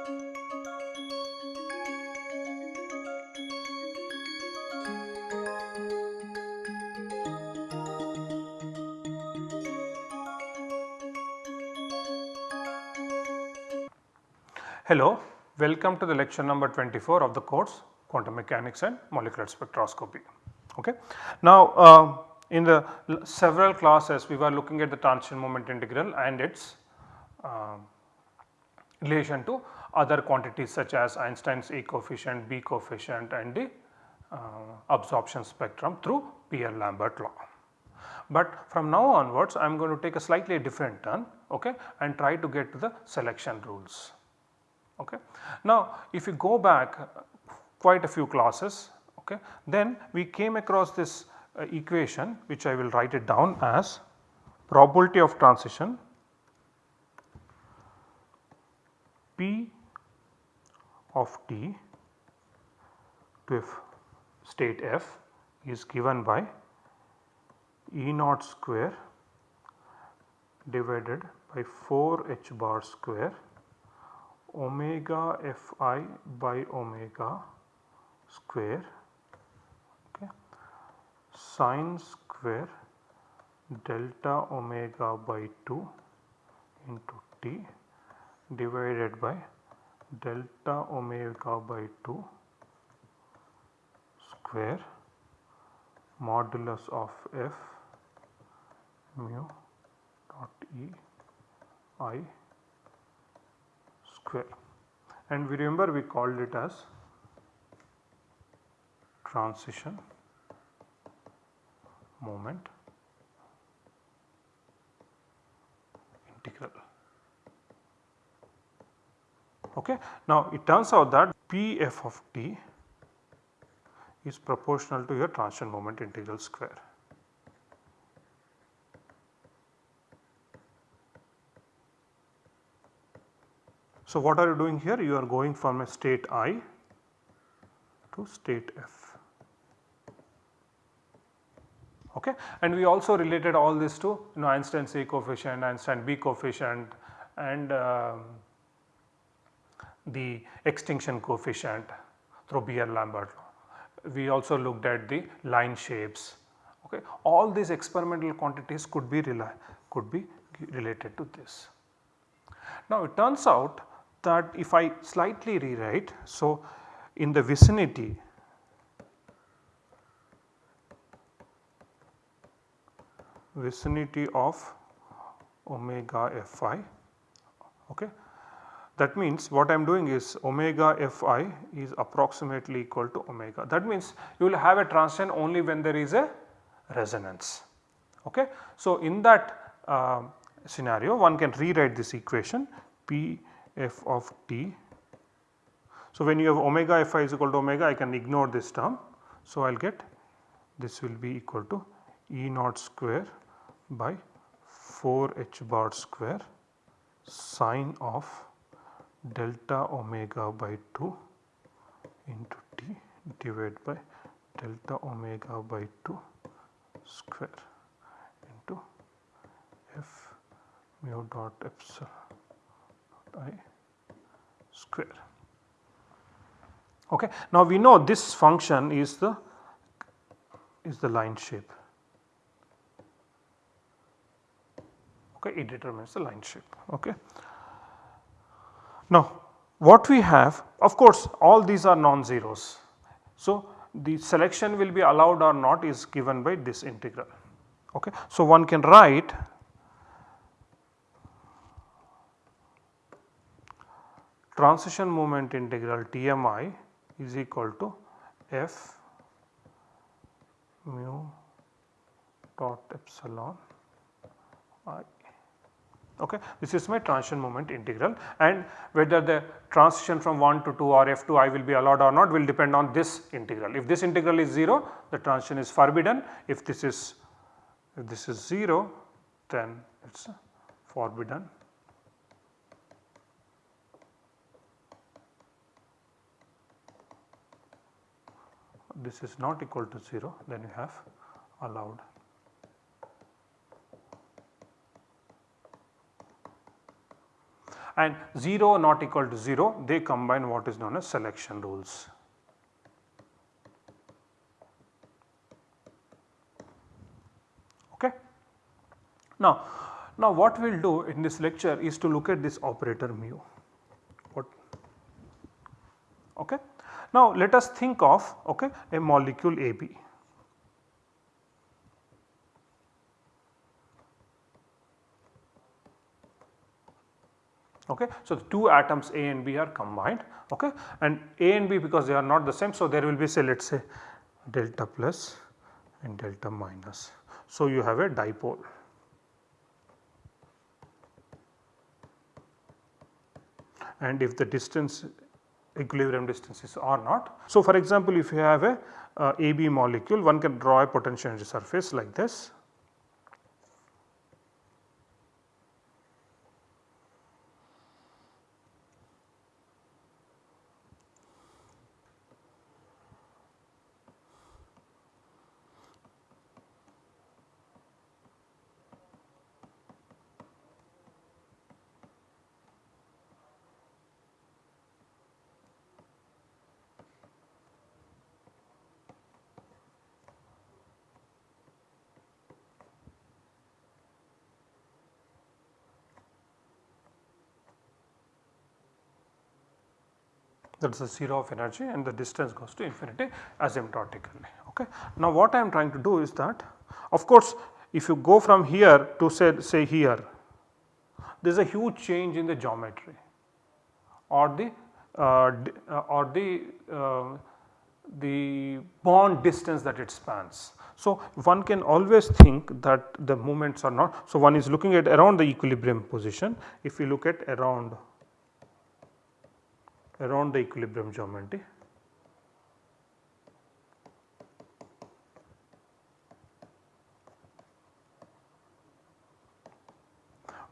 Hello, welcome to the lecture number 24 of the course quantum mechanics and molecular spectroscopy. Okay. Now, uh, in the several classes we were looking at the transition moment integral and its uh, relation to other quantities such as Einstein's A coefficient, B coefficient and the uh, absorption spectrum through Beer-Lambert law. But from now onwards I am going to take a slightly different turn okay, and try to get to the selection rules. Okay. Now if you go back quite a few classes okay, then we came across this uh, equation which I will write it down as probability of transition P of t to f state f is given by E naught square divided by 4 h bar square omega fi by omega square okay, sine square delta omega by 2 into t divided by delta omega by 2 square modulus of f mu dot e i square and we remember we called it as transition moment integral. Okay. Now it turns out that P f of t is proportional to your transition moment integral square. So what are you doing here? You are going from a state i to state f. Okay. And we also related all this to you know Einstein's A coefficient, Einstein B coefficient and uh, the extinction coefficient through Beer-Lambert law. We also looked at the line shapes. Okay. All these experimental quantities could be could be related to this. Now it turns out that if I slightly rewrite, so in the vicinity vicinity of omega fi okay that means what I am doing is omega fi is approximately equal to omega. That means you will have a transient only when there is a resonance. Okay. So, in that uh, scenario one can rewrite this equation P f of t. So, when you have omega fi is equal to omega I can ignore this term. So, I will get this will be equal to E naught square by 4 h bar square sine of delta omega by 2 into t divided by delta omega by 2 square into f mu dot epsilon i square. Okay. Now we know this function is the is the line shape. Okay, it determines the line shape. Okay. Now what we have of course all these are non-zeros. So the selection will be allowed or not is given by this integral. Okay. So one can write transition moment integral TMI is equal to F mu dot epsilon i. Okay. This is my transition moment integral and whether the transition from 1 to 2 or f to i will be allowed or not will depend on this integral. If this integral is 0 the transition is forbidden if this is if this is 0 then it is forbidden this is not equal to 0 then you have allowed. And 0 not equal to 0 they combine what is known as selection rules. Okay. Now, now what we will do in this lecture is to look at this operator mu. What? Okay. Now let us think of okay, a molecule AB. Okay. So, the two atoms A and B are combined okay, and A and B because they are not the same. So, there will be say let us say delta plus and delta minus. So, you have a dipole. And if the distance equilibrium distance is R naught. So, for example, if you have a uh, AB molecule one can draw a potential energy surface like this that is the 0 of energy and the distance goes to infinity asymptotically. Okay. Now what I am trying to do is that of course if you go from here to say, say here there is a huge change in the geometry or the uh, uh, or the uh, the bond distance that it spans. So, one can always think that the movements are not. So, one is looking at around the equilibrium position if we look at around around the equilibrium geometry.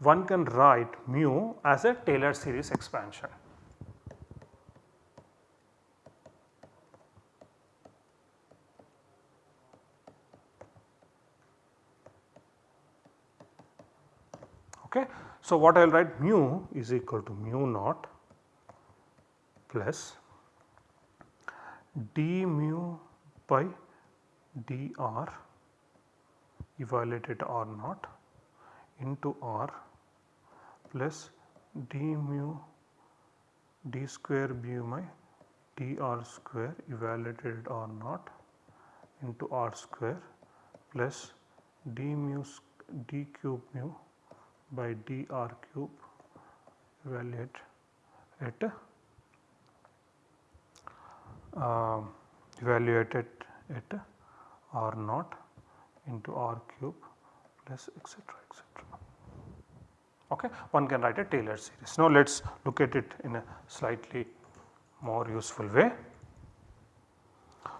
One can write mu as a Taylor series expansion. Okay. So, what I will write mu is equal to mu naught plus d mu by dr evaluated r naught into r plus d mu d square mu by dr square evaluated r naught into r square plus d mu d cube mu by dr cube evaluate at uh, evaluated at r naught into r cube plus etc etc. Okay. One can write a Taylor series. Now let us look at it in a slightly more useful way.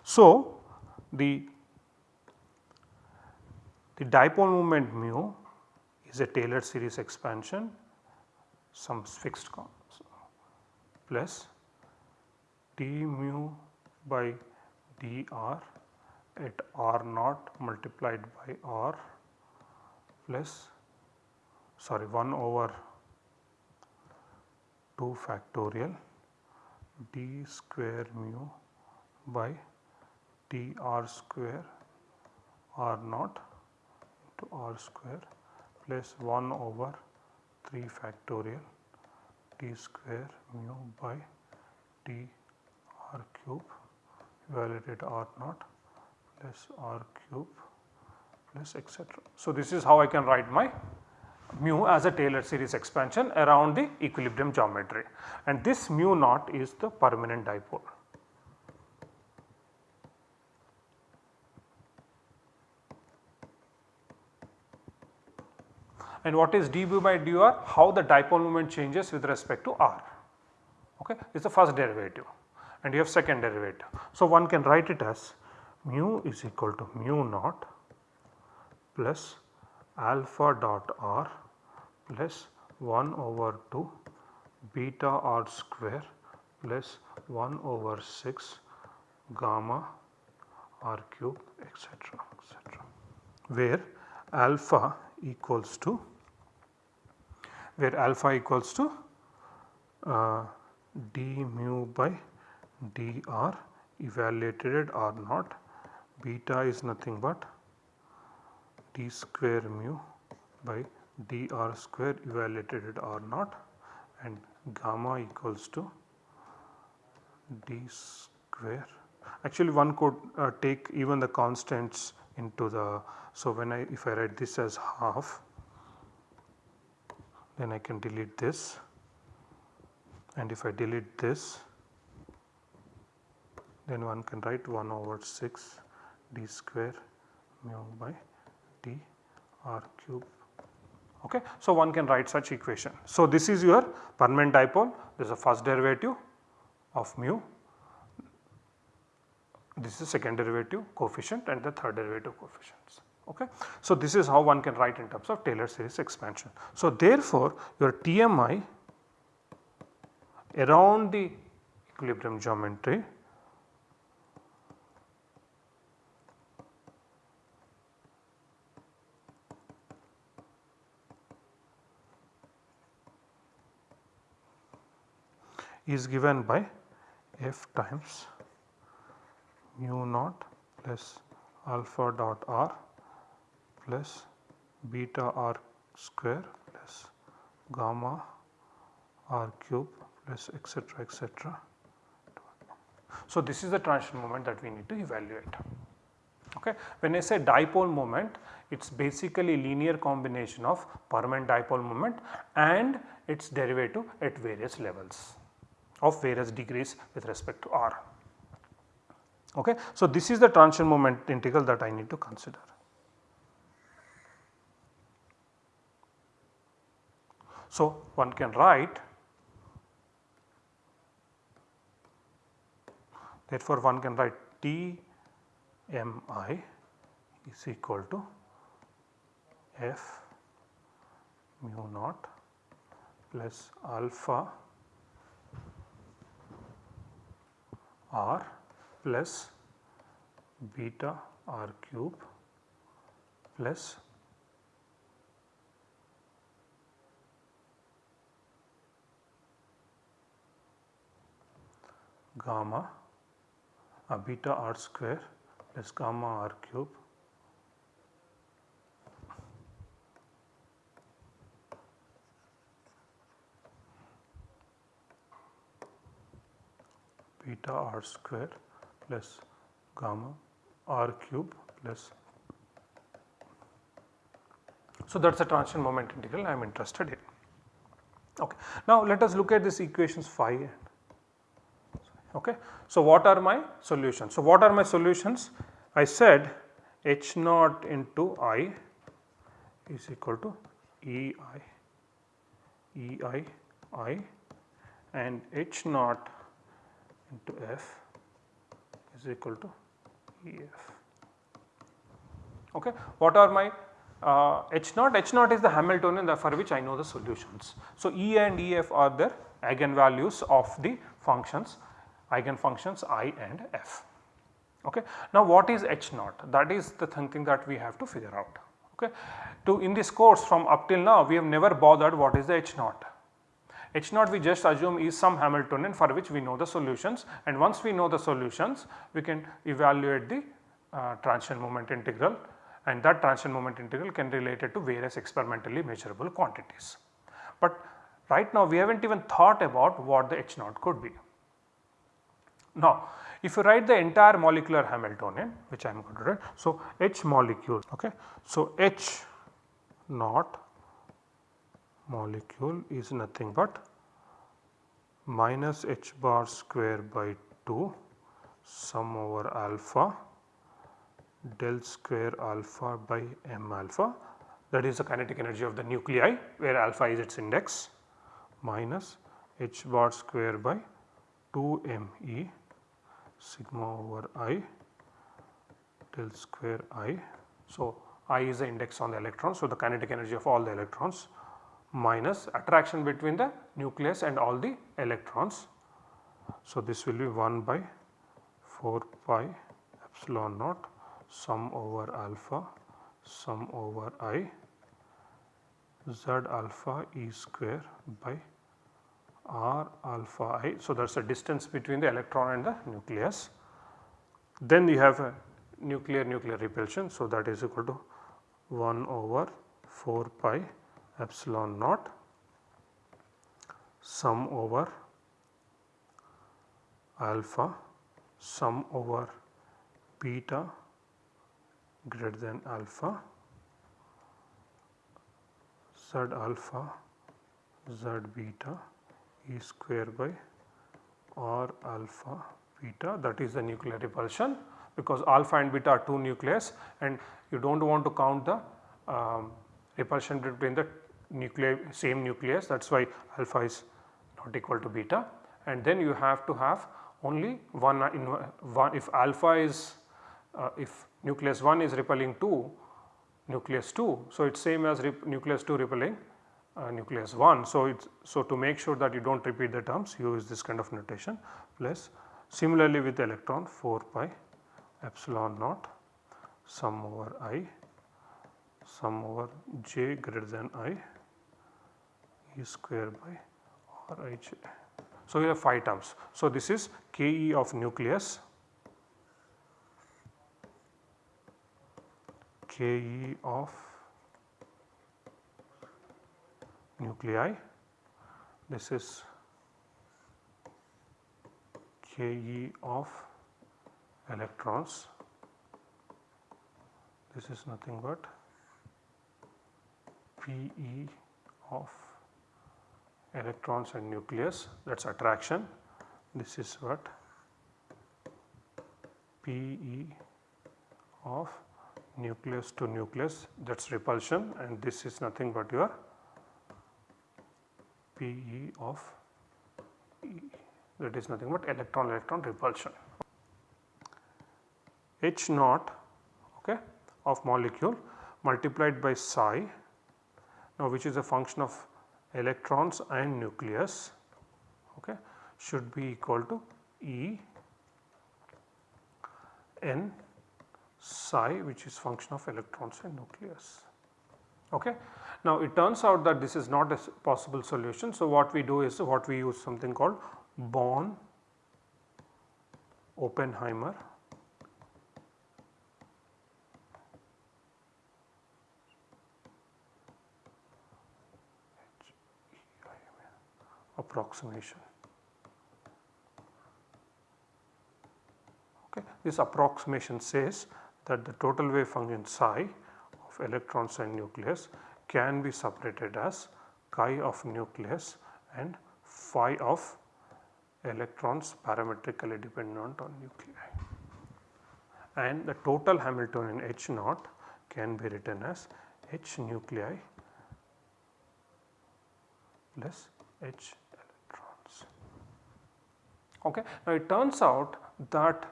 So the the dipole moment mu is a Taylor series expansion some fixed plus d mu by dr at r naught multiplied by r plus sorry 1 over 2 factorial d square mu by dr square r naught into r square plus 1 over 3 factorial d square mu by d r cube evaluated r naught plus r cube plus etc. So, this is how I can write my mu as a Taylor series expansion around the equilibrium geometry and this mu naught is the permanent dipole. And what is dB by dr? How the dipole moment changes with respect to r. Okay, it is the first derivative and you have second derivative. So, one can write it as mu is equal to mu naught plus alpha dot r plus 1 over 2 beta r square plus 1 over 6 gamma r cube etc etc where alpha equals to where alpha equals to uh, d mu by dr evaluated at r naught beta is nothing but d square mu by dr square evaluated at r naught and gamma equals to d square. Actually one could uh, take even the constants into the, so when I if I write this as half then I can delete this and if I delete this then one can write 1 over 6 d square mu by d r cube okay. So one can write such equation. So this is your permanent dipole this is the first derivative of mu this is second derivative coefficient and the third derivative coefficients. Okay. So, this is how one can write in terms of Taylor series expansion. So, therefore, your TMI around the equilibrium geometry is given by f times mu naught plus alpha dot r plus beta r square plus gamma r cube plus etc etc. So, this is the transition moment that we need to evaluate. Okay. When I say dipole moment it is basically linear combination of permanent dipole moment and its derivative at various levels of various degrees with respect to r. Okay. So, this is the transition moment integral that I need to consider. So, one can write therefore, one can write T m i is equal to f mu naught plus alpha r plus beta r cube plus gamma uh, beta r square plus gamma r cube beta r square plus gamma r cube plus. So, that is the transition moment integral I am interested in. Okay. Now, let us look at this equations 5 okay. So, what are my solutions? So, what are my solutions? I said H naught into I is equal to E i E i i and H naught into F is equal to EF. Okay. What are my uh, H naught? H naught is the Hamiltonian for which I know the solutions. So, E and EF are the eigenvalues of the functions eigenfunctions I and F. Okay. Now, what is H naught? That is the thing that we have to figure out. Okay. To in this course from up till now we have never bothered what is the H H naught we just assume is some Hamiltonian for which we know the solutions and once we know the solutions we can evaluate the uh, transition moment integral and that transition moment integral can relate it to various experimentally measurable quantities. But right now we have not even thought about what the H naught could be. Now if you write the entire molecular Hamiltonian which I am going to write. So, H molecule okay. So, H naught molecule is nothing but minus h bar square by 2 sum over alpha del square alpha by m alpha that is the kinetic energy of the nuclei where alpha is its index minus h bar square by 2 m e sigma over i del square i. So, i is the index on the electrons. So, the kinetic energy of all the electrons minus attraction between the nucleus and all the electrons. So, this will be 1 by 4 pi epsilon naught sum over alpha sum over i z alpha e square by r alpha i. So, that is the distance between the electron and the nucleus. Then you have a nuclear nuclear repulsion. So, that is equal to 1 over 4 pi epsilon naught sum over alpha sum over beta greater than alpha z alpha z beta e square by r alpha beta. That is the nuclear repulsion because alpha and beta are two nucleus and you do not want to count the um, repulsion between the nuclei same nucleus that is why alpha is not equal to beta and then you have to have only one in one if alpha is uh, if nucleus 1 is repelling 2 nucleus 2. So, it is same as nucleus 2 repelling uh, nucleus 1. So, it's so to make sure that you do not repeat the terms you use this kind of notation plus similarly with electron 4 pi epsilon naught sum over i sum over j greater than i e square by r i j. So, we have 5 terms. So, this is Ke of nucleus Ke of nuclei this is Ke of electrons this is nothing but Pe of electrons and nucleus that is attraction. This is what? Pe of nucleus to nucleus that is repulsion and this is nothing but your Pe of e. That is nothing but electron electron repulsion. H naught okay, of molecule multiplied by psi. Now which is a function of electrons and nucleus okay, should be equal to E n psi which is function of electrons and nucleus. Okay. Now it turns out that this is not a possible solution. So what we do is what we use something called Born Oppenheimer approximation. Okay. This approximation says that the total wave function psi of electrons and nucleus can be separated as chi of nucleus and phi of electrons parametrically dependent on nuclei. And the total Hamiltonian H naught can be written as H nuclei plus H. Okay. Now it turns out that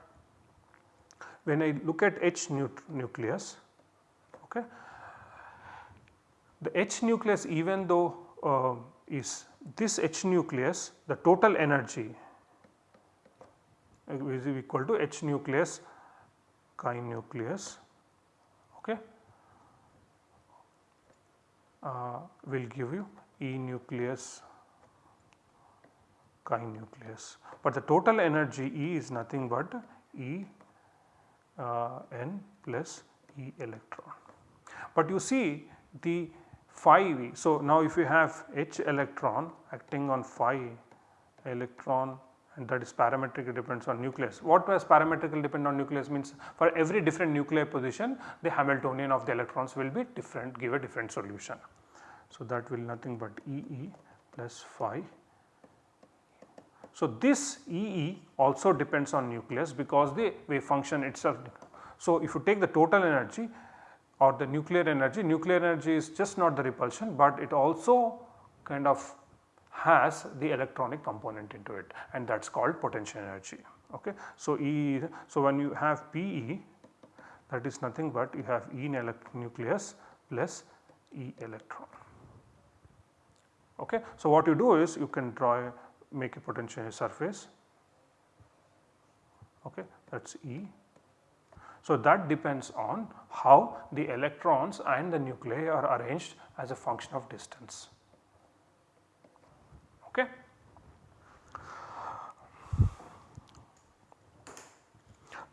when I look at H nucleus, okay, the H nucleus even though uh, is this H nucleus the total energy is equal to H nucleus chi nucleus okay, uh, will give you E nucleus chi nucleus, but the total energy E is nothing but E uh, n plus E electron. But you see the phi v. So, now if you have H electron acting on phi electron and that is parametrically depends on nucleus. What does parametrically depend on nucleus means for every different nuclear position the Hamiltonian of the electrons will be different give a different solution. So, that will nothing but E E plus phi so, this EE also depends on nucleus because the wave function itself. So, if you take the total energy or the nuclear energy, nuclear energy is just not the repulsion, but it also kind of has the electronic component into it and that is called potential energy. Okay. So, E so when you have PE that is nothing but you have E nucleus plus E electron. Okay. So, what you do is you can draw make a potential surface okay that is E. So that depends on how the electrons and the nuclei are arranged as a function of distance okay.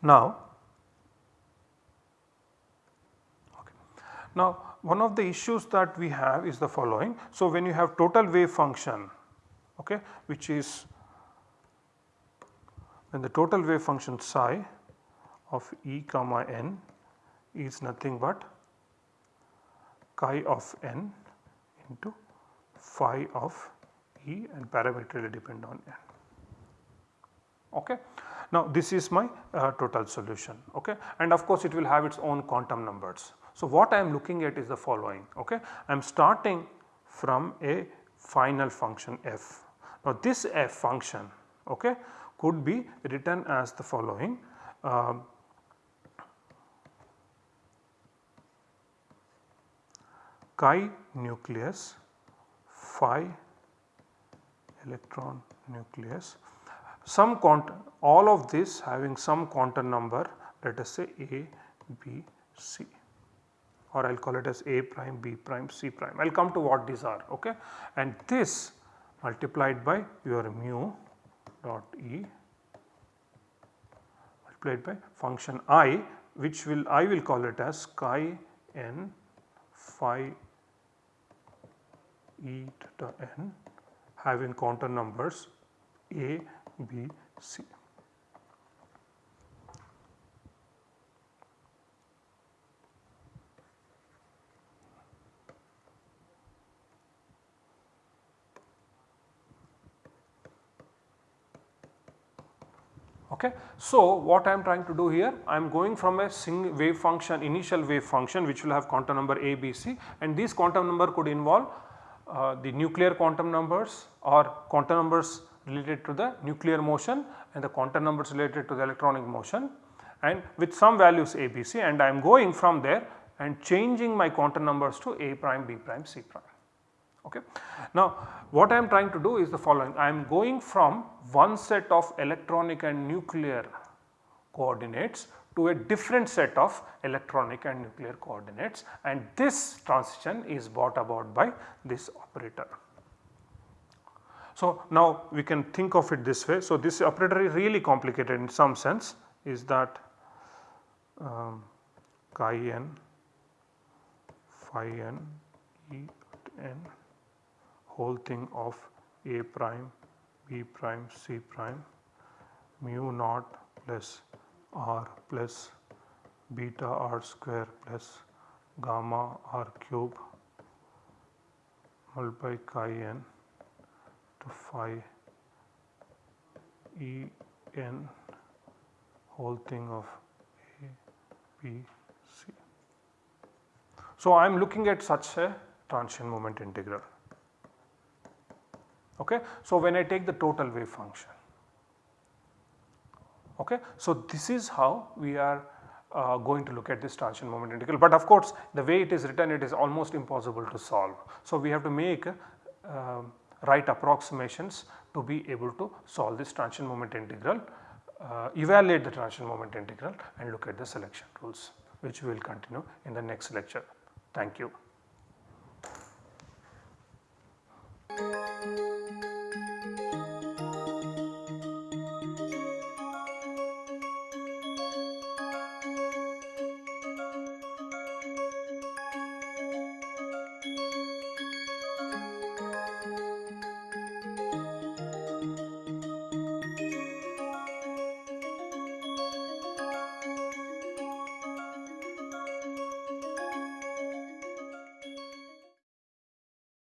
Now, okay. now one of the issues that we have is the following. So when you have total wave function okay, which is when the total wave function psi of E comma n is nothing but chi of n into phi of E and parametrically depend on n. Okay. Now this is my uh, total solution okay and of course it will have its own quantum numbers. So what I am looking at is the following okay I am starting from a final function f. Now this f function okay could be written as the following uh, chi nucleus phi electron nucleus some all of this having some quantum number let us say A, B, C or I will call it as A prime, B prime, C prime. I will come to what these are okay and this multiplied by your mu dot E multiplied by function I which will I will call it as chi n phi e to n having quantum numbers A, B, C. Okay. So, what I am trying to do here I am going from a single wave function initial wave function which will have quantum number A, B, C and these quantum number could involve uh, the nuclear quantum numbers or quantum numbers related to the nuclear motion and the quantum numbers related to the electronic motion and with some values A, B, C and I am going from there and changing my quantum numbers to A prime, B prime, C prime. Okay. Now what I am trying to do is the following I am going from one set of electronic and nuclear coordinates to a different set of electronic and nuclear coordinates and this transition is brought about by this operator. So, now we can think of it this way. So, this operator is really complicated in some sense is that um, chi n phi n e whole thing of a prime b prime c prime mu naught plus r plus beta r square plus gamma r cube multiply chi n to phi E n whole thing of A, B, C. So, I am looking at such a transition moment integral. Okay. So, when I take the total wave function. Okay. So, this is how we are uh, going to look at this transition moment integral, but of course, the way it is written it is almost impossible to solve. So, we have to make uh, right approximations to be able to solve this transition moment integral, uh, evaluate the transition moment integral and look at the selection rules which we will continue in the next lecture. Thank you.